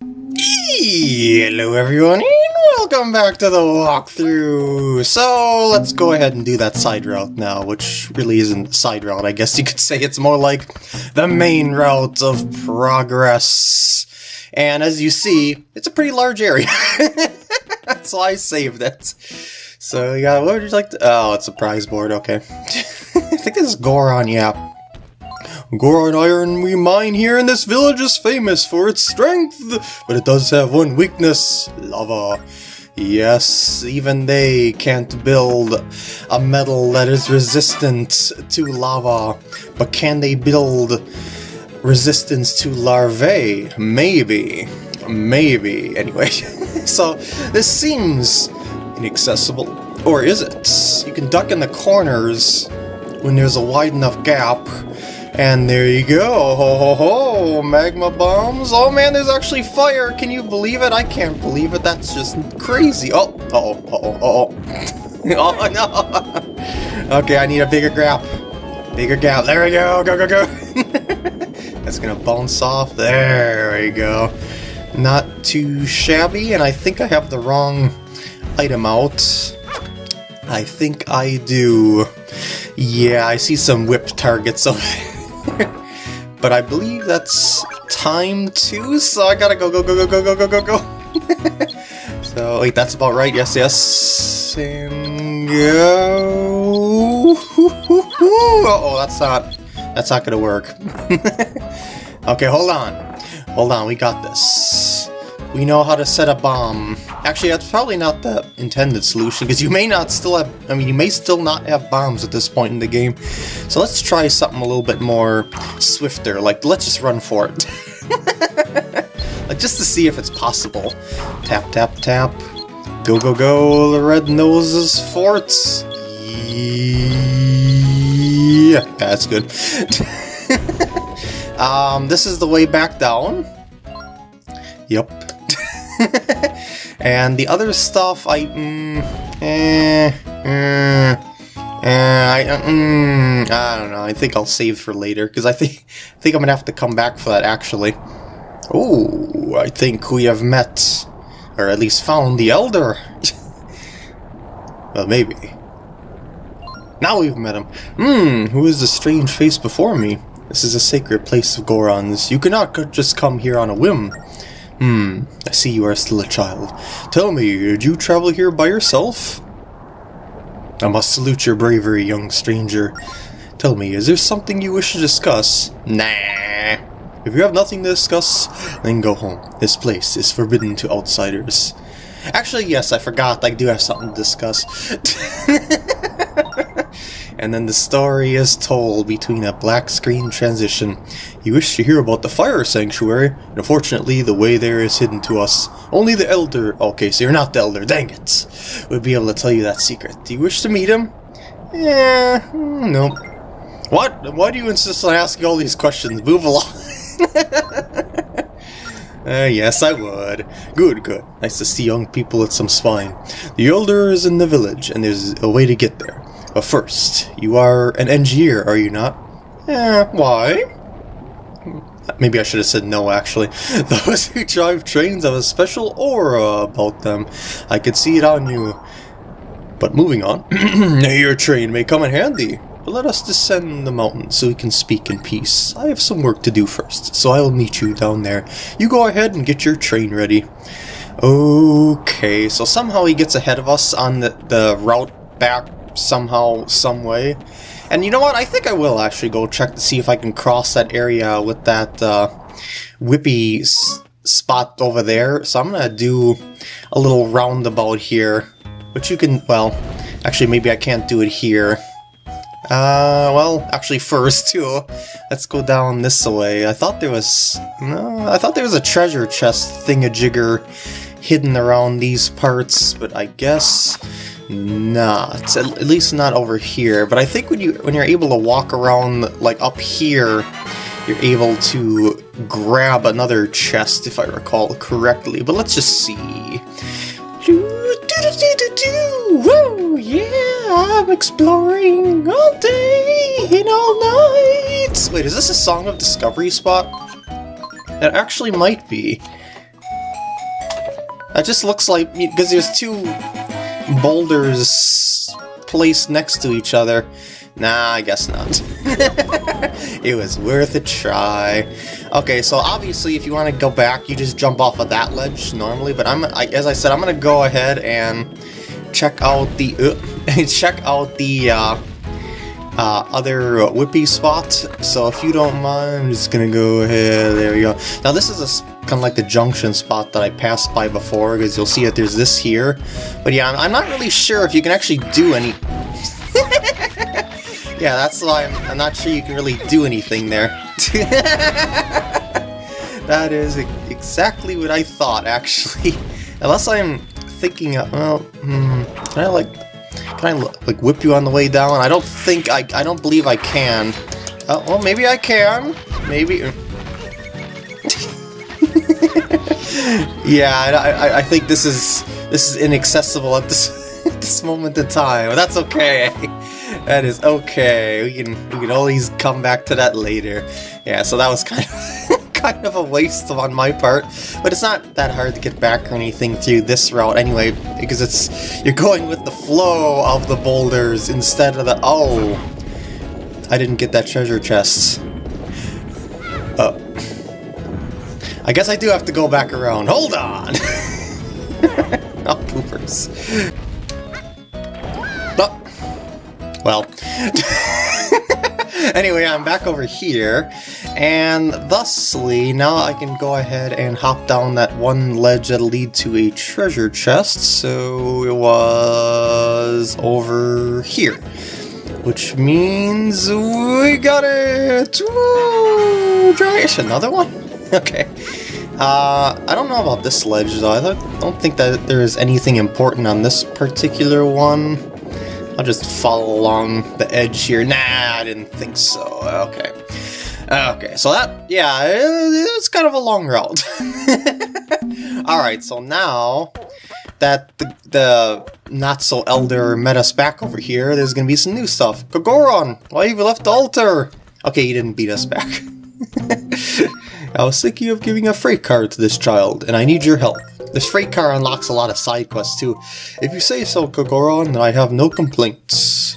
Hello everyone, and welcome back to the walkthrough! So, let's go ahead and do that side route now, which really isn't a side route, I guess you could say it's more like the main route of progress. And as you see, it's a pretty large area. That's why I saved it. So, yeah, what would you like to, oh, it's a prize board, okay. I think this is Goron, yeah. Goron iron we mine here in this village is famous for its strength, but it does have one weakness, lava. Yes, even they can't build a metal that is resistant to lava, but can they build resistance to larvae? Maybe. Maybe. Anyway, so this seems inaccessible. Or is it? You can duck in the corners when there's a wide enough gap, and there you go, ho ho ho, magma bombs. Oh man, there's actually fire, can you believe it? I can't believe it, that's just crazy. Oh, uh oh, uh oh, uh oh. oh no. okay, I need a bigger gap. Bigger gap, there we go, go, go, go. that's gonna bounce off, there we go. Not too shabby, and I think I have the wrong item out. I think I do. Yeah, I see some whip targets over there. But I believe that's time too, so I gotta go, go, go, go, go, go, go, go, go. so, wait, that's about right, yes, yes. And go. Uh oh, that's not, that's not gonna work. okay, hold on. Hold on, we got this. We know how to set a bomb. Actually, that's probably not the intended solution, because you may not still have, I mean, you may still not have bombs at this point in the game. So let's try something a little bit more swifter, like, let's just run for it. like, just to see if it's possible. Tap, tap, tap. Go, go, go, the red noses forts. Yeah, that's good. um, this is the way back down. Yep. and the other stuff, I... Mm, eh, eh, eh, I, uh, mm, I don't know, I think I'll save for later, because I think, I think I'm going to have to come back for that, actually. Oh, I think we have met, or at least found the Elder. well, maybe. Now we've met him. Hmm, who is the strange face before me? This is a sacred place of Gorons. You cannot just come here on a whim. Hmm, I see you are still a child. Tell me, did you travel here by yourself? I must salute your bravery, young stranger. Tell me, is there something you wish to discuss? Nah. If you have nothing to discuss, then go home. This place is forbidden to outsiders. Actually, yes, I forgot. I do have something to discuss. and then the story is told between a black screen transition. You wish to hear about the fire sanctuary, and unfortunately the way there is hidden to us. Only the elder, okay, so you're not the elder, dang it, would be able to tell you that secret. Do you wish to meet him? Hmm, no. What? Why do you insist on asking all these questions? Move along. Uh, yes, I would. Good, good. Nice to see young people with some spine. The Elder is in the village, and there's a way to get there. But first, you are an engineer, are you not? Eh, why? Maybe I should have said no, actually. Those who drive trains have a special aura about them. I could see it on you. But moving on, your train may come in handy. But let us descend the mountain so we can speak in peace. I have some work to do first, so I'll meet you down there. You go ahead and get your train ready. Okay, so somehow he gets ahead of us on the, the route back somehow, some way. And you know what? I think I will actually go check to see if I can cross that area with that uh, whippy spot over there. So I'm to do a little roundabout here. Which you can, well, actually maybe I can't do it here. Uh, well, actually first, too, let's go down this way. I thought there was, no, I thought there was a treasure chest thingamajigger hidden around these parts, but I guess not. At least not over here. But I think when you when you're able to walk around like up here, you're able to grab another chest if I recall correctly. But let's just see. Woo! Yeah, I'm exploring all day and all night. Wait, is this a Song of Discovery spot? It actually might be. That just looks like... Because there's two boulders placed next to each other. Nah, I guess not. it was worth a try. Okay, so obviously if you want to go back, you just jump off of that ledge normally, but I'm, I, as I said, I'm going to go ahead and check out the, uh, check out the, uh, uh, other whippy spot. So if you don't mind, I'm just gonna go ahead, there we go. Now this is a kind of like the junction spot that I passed by before, because you'll see that there's this here. But yeah, I'm, I'm not really sure if you can actually do any... yeah, that's why I'm, I'm not sure you can really do anything there. that is exactly what I thought, actually. Unless I'm thinking, of, well, hmm, can I like can I, like, whip you on the way down? I don't think I... I don't believe I can. Uh, well, maybe I can. Maybe... yeah, I, I, I, think this is... This is inaccessible at this, at this moment in time. That's okay. That is okay. We can, we can always come back to that later. Yeah, so that was kind of... kind of a waste on my part, but it's not that hard to get back or anything through this route anyway, because it's you're going with the flow of the boulders instead of the... Oh! I didn't get that treasure chest. Uh, I guess I do have to go back around. Hold on! oh, poopers. Oh. Well. anyway, I'm back over here, and thusly, now I can go ahead and hop down that one ledge that'll lead to a treasure chest, so it was over here. Which means we got it! Woo! Another one? okay. Uh, I don't know about this ledge though. I don't think that there is anything important on this particular one. I'll just follow along the edge here. Nah, I didn't think so. Okay. Okay, so that, yeah, it, it's kind of a long route. Alright, so now that the, the not-so-elder met us back over here, there's gonna be some new stuff. Kagoron, why have you left the altar? Okay, you didn't beat us back. I was thinking of giving a freight car to this child, and I need your help. This freight car unlocks a lot of side quests too. If you say so, Kagoron, I have no complaints.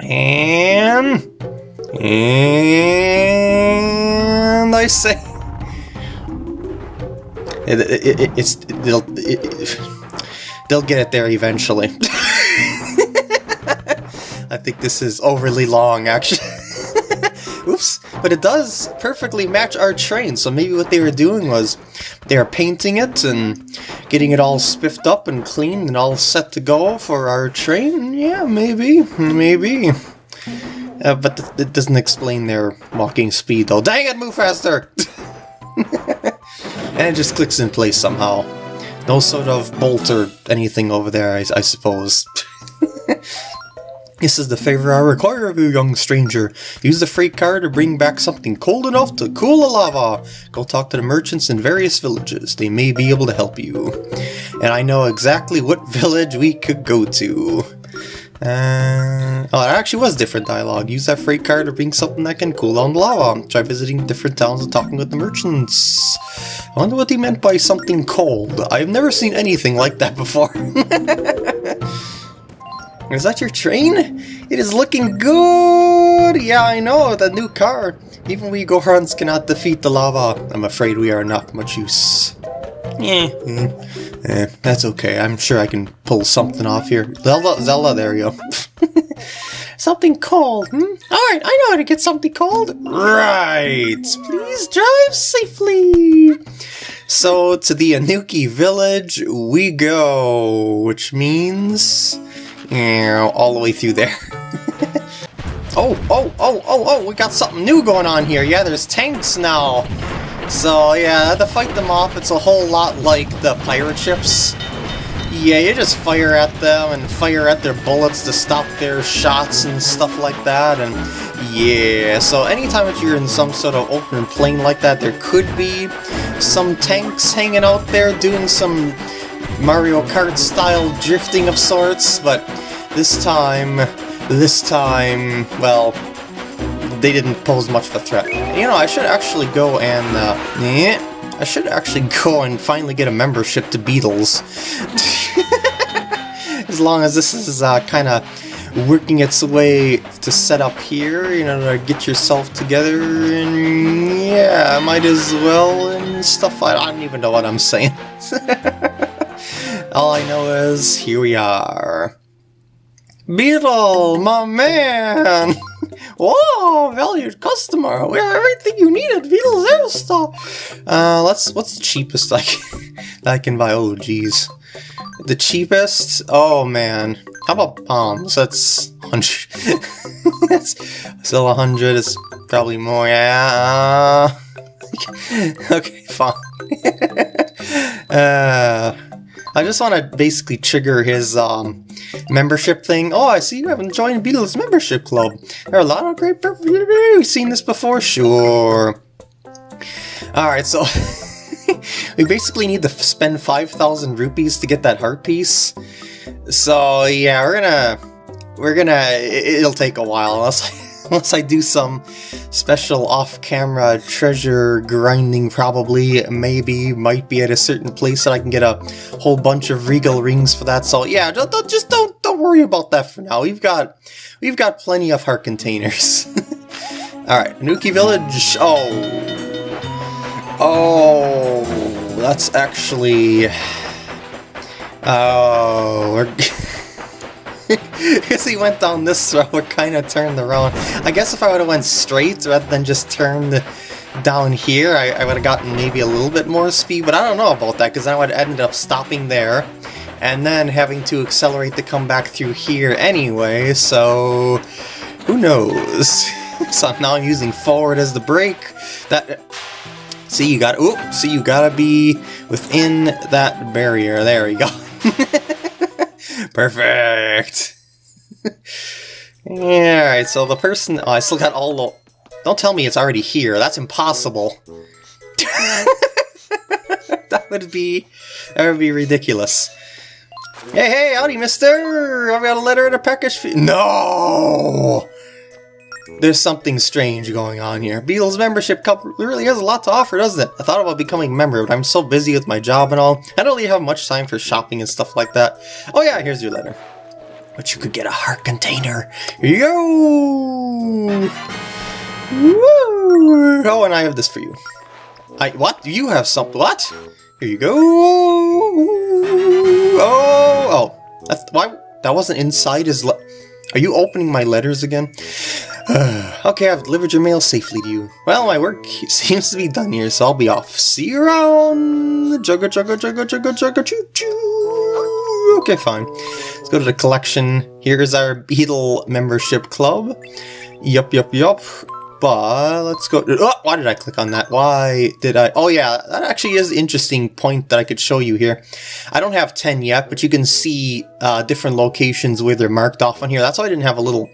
And... And... I say... It, it, it, it's... They'll... they'll get it there eventually. I think this is overly long, actually. Oops. But it does perfectly match our train, so maybe what they were doing was they were painting it and getting it all spiffed up and clean and all set to go for our train. Yeah, maybe. Maybe. Uh, but th it doesn't explain their walking speed, though. Dang it, move faster! and it just clicks in place somehow. No sort of bolt or anything over there, I, I suppose. This is the favor I require of you, young stranger. Use the freight car to bring back something cold enough to cool the lava. Go talk to the merchants in various villages. They may be able to help you. And I know exactly what village we could go to. Uh, oh, that actually was different dialogue. Use that freight car to bring something that can cool down the lava. Try visiting different towns and talking with the merchants. I wonder what he meant by something cold. I've never seen anything like that before. Is that your train? It is looking good! Yeah, I know, the new car. Even we Gorons cannot defeat the lava. I'm afraid we are not much use. Eh, mm, eh, that's okay. I'm sure I can pull something off here. Zelda, Zelda, there you go. something cold, hmm? Alright, I know how to get something cold. Right! Please drive safely! So, to the Anouki village we go, which means all the way through there. oh, oh, oh, oh, oh, we got something new going on here. Yeah, there's tanks now. So, yeah, to fight them off, it's a whole lot like the pirate ships. Yeah, you just fire at them and fire at their bullets to stop their shots and stuff like that, and yeah, so anytime that you're in some sort of open plane like that, there could be some tanks hanging out there doing some Mario Kart style drifting of sorts, but this time, this time, well, they didn't pose much of a threat. You know, I should actually go and, uh, yeah, I should actually go and finally get a membership to Beedle's. as long as this is uh, kind of working its way to set up here, you know, to get yourself together, and yeah, might as well, and stuff. I don't even know what I'm saying. All I know is, here we are. Beedle, my man! Whoa, valued customer! We have everything you need at Beedle's Air Store! Uh, let's, what's the cheapest I can, I can buy? Oh, geez. The cheapest? Oh, man. How about palms? That's 100. That's still 100. It's probably more. Yeah. okay, fine. uh, I just want to basically trigger his um, membership thing. Oh, I see you haven't joined Beedle's membership club. There are a lot of great... We've seen this before? Sure. Alright, so... we basically need to spend 5,000 rupees to get that heart piece. So yeah, we're gonna we're gonna it'll take a while unless unless I do some special off-camera treasure grinding probably maybe might be at a certain place that I can get a whole bunch of regal rings for that so yeah just don't, just don't don't worry about that for now. We've got we've got plenty of heart containers. All right Nuki village. Oh. Oh that's actually Oh, we're... Because he went down this road, we're kind of turned around. I guess if I would have went straight rather than just turned down here, I, I would have gotten maybe a little bit more speed, but I don't know about that, because I would have ended up stopping there, and then having to accelerate to come back through here anyway, so... Who knows? so now I'm using forward as the brake. That... See, you got... Oop! See, you gotta be within that barrier. There we go. Perfect! yeah, alright, so the person... Oh, I still got all the... Don't tell me it's already here. That's impossible. that would be... That would be ridiculous. Hey, hey, howdy, mister! I've got a letter and a package for No! There's something strange going on here. Beedle's membership cup really has a lot to offer, doesn't it? I thought about becoming a member, but I'm so busy with my job and all. I don't really have much time for shopping and stuff like that. Oh yeah, here's your letter. But you could get a heart container. Go! Woo! Oh, and I have this for you. I- what? You have something? What? Here you go! Oh! Oh. That's- why- that wasn't inside his le- Are you opening my letters again? okay, I've delivered your mail safely to you. Well, my work seems to be done here, so I'll be off. See you around! Jugga jugga jugga jugga jugga choo choo! Okay, fine. Let's go to the collection. Here's our Beedle membership club. Yup, yup, yup. But let's go. Oh, why did I click on that? Why did I? Oh yeah, that actually is an interesting point that I could show you here. I don't have 10 yet, but you can see uh, different locations where they're marked off on here. That's why I didn't have a little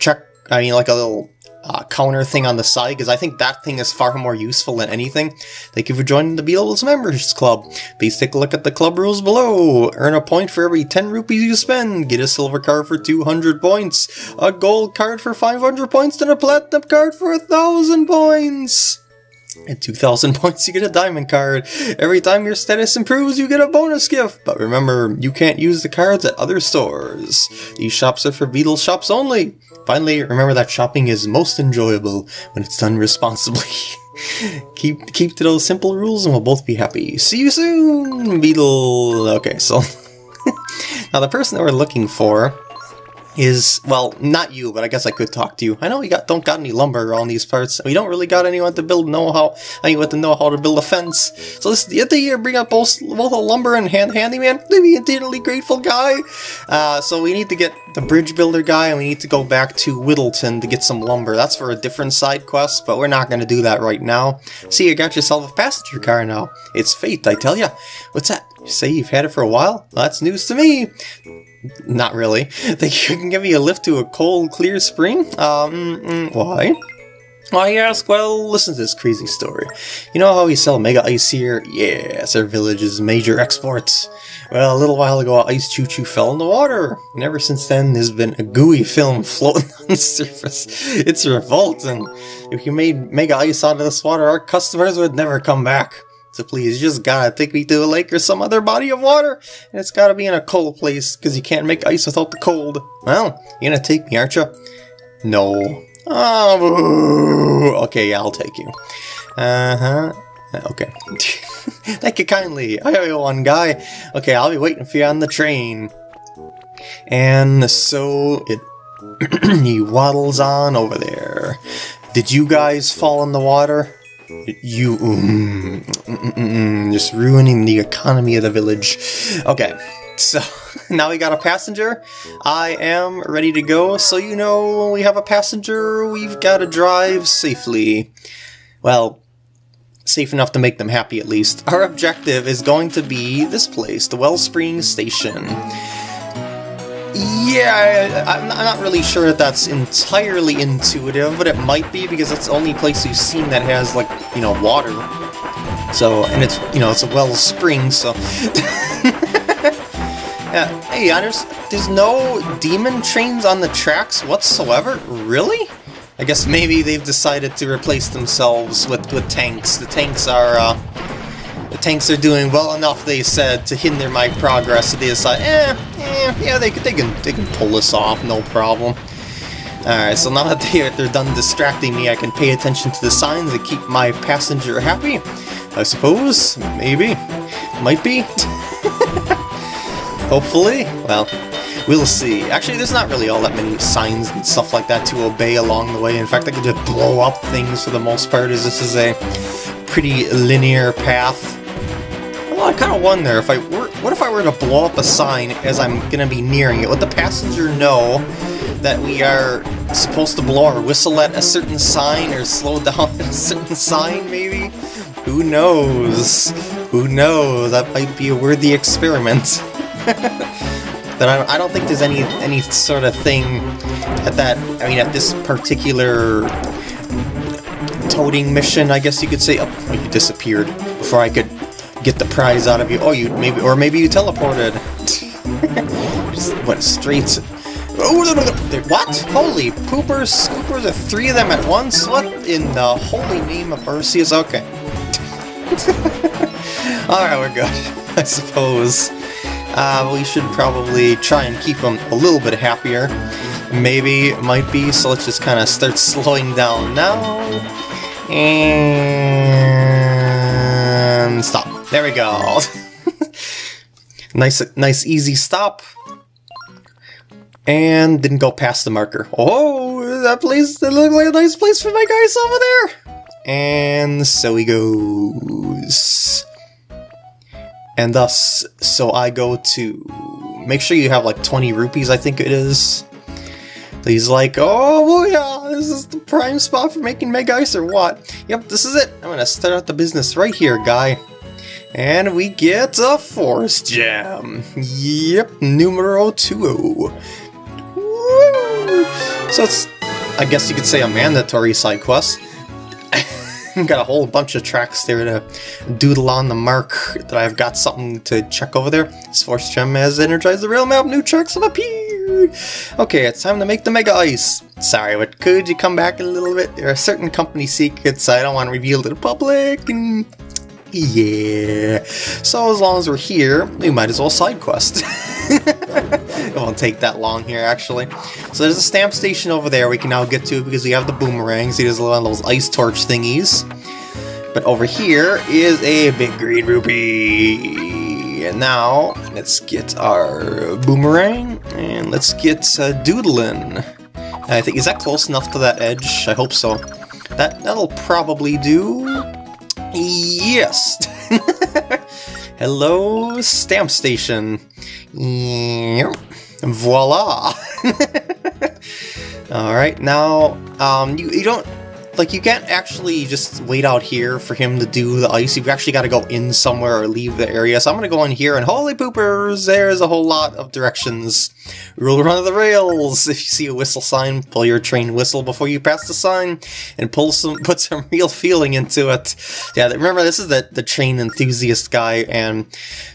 check I mean, like a little uh, counter thing on the side, because I think that thing is far more useful than anything. Thank you for joining the Beedle's Members Club. Please take a look at the club rules below. Earn a point for every 10 rupees you spend. Get a silver card for 200 points. A gold card for 500 points, and a platinum card for 1000 points. At 2,000 points, you get a diamond card. Every time your status improves, you get a bonus gift. But remember, you can't use the cards at other stores. These shops are for Beedle's shops only. Finally, remember that shopping is most enjoyable when it's done responsibly. keep keep to those simple rules and we'll both be happy. See you soon, Beedle! Okay, so... now the person that we're looking for is, well, not you, but I guess I could talk to you. I know we got don't got any lumber around these parts. We don't really got anyone to build know-how, I mean, with the know-how to build a fence. So this is the year bring up both, both a lumber and hand handyman. Be eternally grateful guy. Uh, so we need to get the bridge builder guy, and we need to go back to Whittleton to get some lumber. That's for a different side quest, but we're not going to do that right now. See, you got yourself a passenger car now. It's fate, I tell ya. What's that? You say you've had it for a while? Well, that's news to me. Not really. Think you can give me a lift to a cold, clear spring? Um, mm, why? Why ask? Well, listen to this crazy story. You know how we sell Mega Ice here? Yes, our village's major exports. Well, a little while ago, Ice Choo Choo fell in the water, and ever since then, there's been a gooey film floating on the surface. It's revolting. If you made Mega Ice out of this water, our customers would never come back. So please, just gotta take me to a lake or some other body of water. And it's gotta be in a cold place, because you can't make ice without the cold. Well, you're gonna take me, aren't you? No. Oh. Okay, I'll take you. Uh-huh. Okay. Thank you kindly. I owe you one guy. Okay, I'll be waiting for you on the train. And so it he waddles on over there. Did you guys fall in the water? You mm, mm, mm, just ruining the economy of the village. Okay, so now we got a passenger. I am ready to go. So you know, when we have a passenger, we've got to drive safely. Well, safe enough to make them happy at least. Our objective is going to be this place, the Wellspring Station. Yeah, I'm not really sure that that's entirely intuitive, but it might be because it's the only place you've seen that has, like, you know, water. So, and it's, you know, it's a well spring, so... yeah, hey, there's, there's no demon trains on the tracks whatsoever? Really? I guess maybe they've decided to replace themselves with, with tanks. The tanks are, uh, tanks are doing well enough, they said, to hinder my progress, so they decide, eh, eh yeah, they, they, can, they can pull this off, no problem. Alright, so now that they, they're done distracting me, I can pay attention to the signs and keep my passenger happy. I suppose, maybe, might be. Hopefully, well, we'll see. Actually, there's not really all that many signs and stuff like that to obey along the way. In fact, I could just blow up things for the most part, as this is a pretty linear path. Kind of wonder if I were, what if I were to blow up a sign as I'm going to be nearing it? Would the passenger know that we are supposed to blow our whistle at a certain sign or slow down at a certain sign, maybe? Who knows? Who knows? That might be a worthy experiment. but I, I don't think there's any any sort of thing at that, I mean, at this particular toting mission, I guess you could say. Oh, he disappeared before I could get the prize out of you. Oh, you maybe, or maybe you teleported. Just went straight. To, oh, what? Holy poopers, scoopers, are three of them at once? What in the holy name of Arceus? Okay. Alright, we're good, I suppose. Uh, we should probably try and keep them a little bit happier. Maybe, might be, so let's just kind of start slowing down now. And. There we go. nice, nice, easy stop. And didn't go past the marker. Oh, that place, that looked like a nice place for my guys over there. And so he goes. And thus, so I go to... Make sure you have like 20 rupees, I think it is. He's like, oh yeah, this is the prime spot for making Mega Ice or what? Yep, this is it. I'm gonna start out the business right here, guy. And we get a Force Gem. Yep, numero two. So it's, I guess you could say, a mandatory side quest. got a whole bunch of tracks there to doodle on the mark that I've got something to check over there. This Force Gem has energized the rail map, new tracks have appeared! Okay, it's time to make the Mega Ice. Sorry, but could you come back in a little bit? There are certain company secrets I don't want to reveal to the public, and yeah. So as long as we're here, we might as well side quest. it won't take that long here, actually. So there's a stamp station over there we can now get to because we have the boomerangs. There's one of those ice torch thingies. But over here is a big green rupee. And now, let's get our boomerang, and let's get uh, doodling. I think, is that close enough to that edge? I hope so. That, that'll probably do. Yes! Hello, stamp station. Yep. Voila! Alright, now, um, you, you don't like, you can't actually just wait out here for him to do the ice. You've actually got to go in somewhere or leave the area. So I'm going to go in here, and holy poopers, there's a whole lot of directions. Rule run of the rails. If you see a whistle sign, pull your train whistle before you pass the sign, and pull some, put some real feeling into it. Yeah, remember, this is the, the train enthusiast guy, and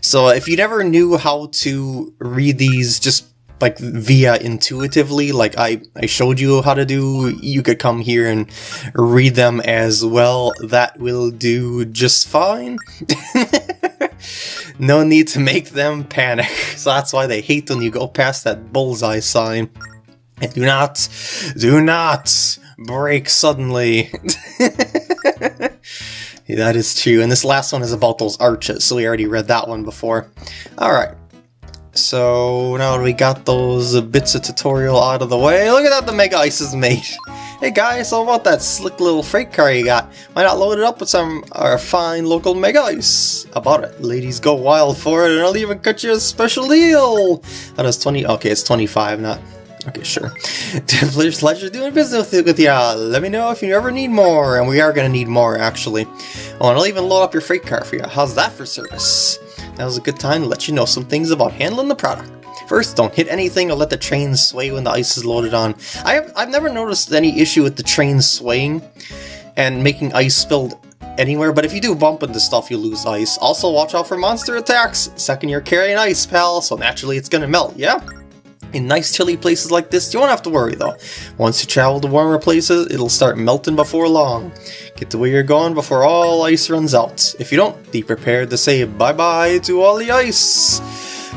so if you never knew how to read these, just like via intuitively, like I, I showed you how to do, you could come here and read them as well. That will do just fine. no need to make them panic. So that's why they hate when you go past that bullseye sign. And do not, do not break suddenly. that is true. And this last one is about those arches, so we already read that one before. Alright. So now we got those bits of tutorial out of the way. Look at that, the Mega Ice is made. Hey guys, how about that slick little freight car you got? Why not load it up with some our fine local Mega Ice? About it. Ladies go wild for it, and I'll even cut you a special deal! That is 20, okay, it's 25, not Okay, sure. Pleasure, doing business with, ya. Let me know if you ever need more, and we are going to need more, actually. Oh, and I'll even load up your freight car for you. How's that for service? Was a good time to let you know some things about handling the product. First, don't hit anything or let the train sway when the ice is loaded on. I have, I've never noticed any issue with the train swaying and making ice spilled anywhere, but if you do bump into stuff, you lose ice. Also, watch out for monster attacks. Second, you're carrying ice, pal, so naturally it's gonna melt, yeah? In nice chilly places like this, you won't have to worry though. Once you travel to warmer places, it'll start melting before long. Get to where you're going before all ice runs out. If you don't, be prepared to say bye-bye to all the ice.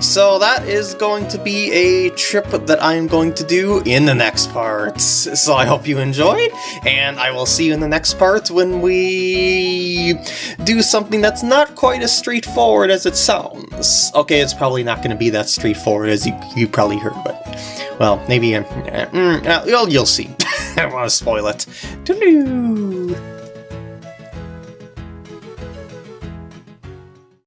So that is going to be a trip that I am going to do in the next part. So I hope you enjoyed, and I will see you in the next part when we do something that's not quite as straightforward as it sounds. Okay, it's probably not going to be that straightforward as you, you probably heard, but, well, maybe, uh, mm, uh, you'll, you'll see. I don't want to spoil it. Doo-doo.